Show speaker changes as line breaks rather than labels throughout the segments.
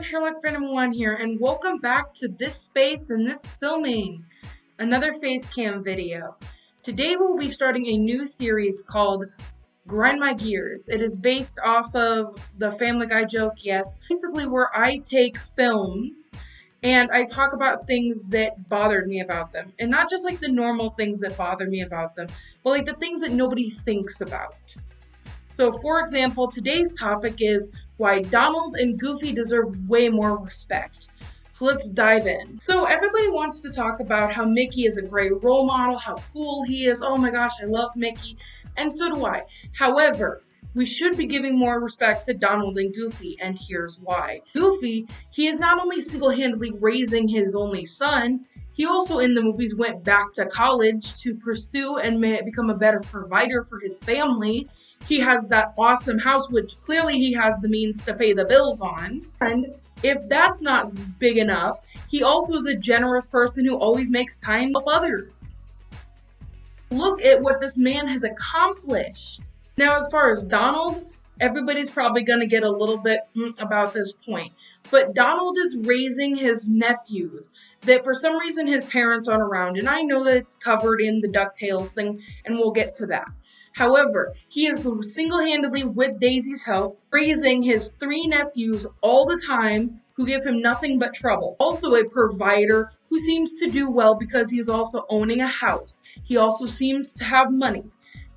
everyone, Sherlock Phantom 1 here, and welcome back to this space and this filming, another face cam video. Today we'll be starting a new series called Grind My Gears. It is based off of the Family Guy joke, yes. Basically where I take films and I talk about things that bothered me about them. And not just like the normal things that bother me about them, but like the things that nobody thinks about. So, for example, today's topic is why Donald and Goofy deserve way more respect. So let's dive in. So everybody wants to talk about how Mickey is a great role model, how cool he is. Oh my gosh, I love Mickey. And so do I. However, we should be giving more respect to Donald and Goofy, and here's why. Goofy, he is not only single-handedly raising his only son, he also in the movies went back to college to pursue and become a better provider for his family he has that awesome house, which clearly he has the means to pay the bills on. And if that's not big enough, he also is a generous person who always makes time help others. Look at what this man has accomplished. Now, as far as Donald, everybody's probably going to get a little bit mm, about this point. But Donald is raising his nephews that for some reason his parents aren't around. And I know that it's covered in the DuckTales thing, and we'll get to that. However, he is single-handedly, with Daisy's help, raising his three nephews all the time who give him nothing but trouble. Also a provider who seems to do well because he is also owning a house. He also seems to have money.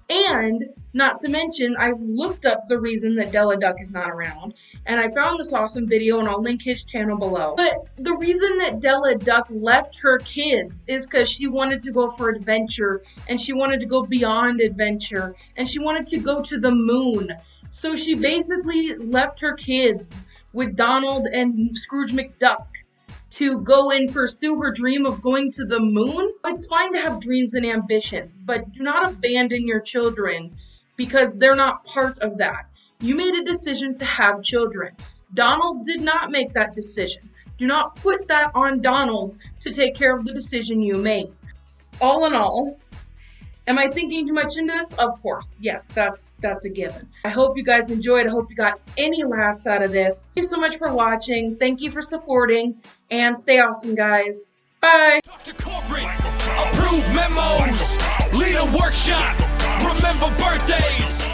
And not to mention, I looked up the reason that Della Duck is not around, and I found this awesome video, and I'll link his channel below. But the reason that Della Duck left her kids is because she wanted to go for adventure, and she wanted to go beyond adventure, and she wanted to go to the moon. So she basically left her kids with Donald and Scrooge McDuck to go and pursue her dream of going to the moon. It's fine to have dreams and ambitions, but do not abandon your children because they're not part of that. You made a decision to have children. Donald did not make that decision. Do not put that on Donald to take care of the decision you made. All in all, Am I thinking too much into this? Of course. Yes, that's that's a given. I hope you guys enjoyed. I hope you got any laughs out of this. Thank you so much for watching. Thank you for supporting. And stay awesome, guys. Bye. Approve memos. Lead a workshop. Remember birthdays.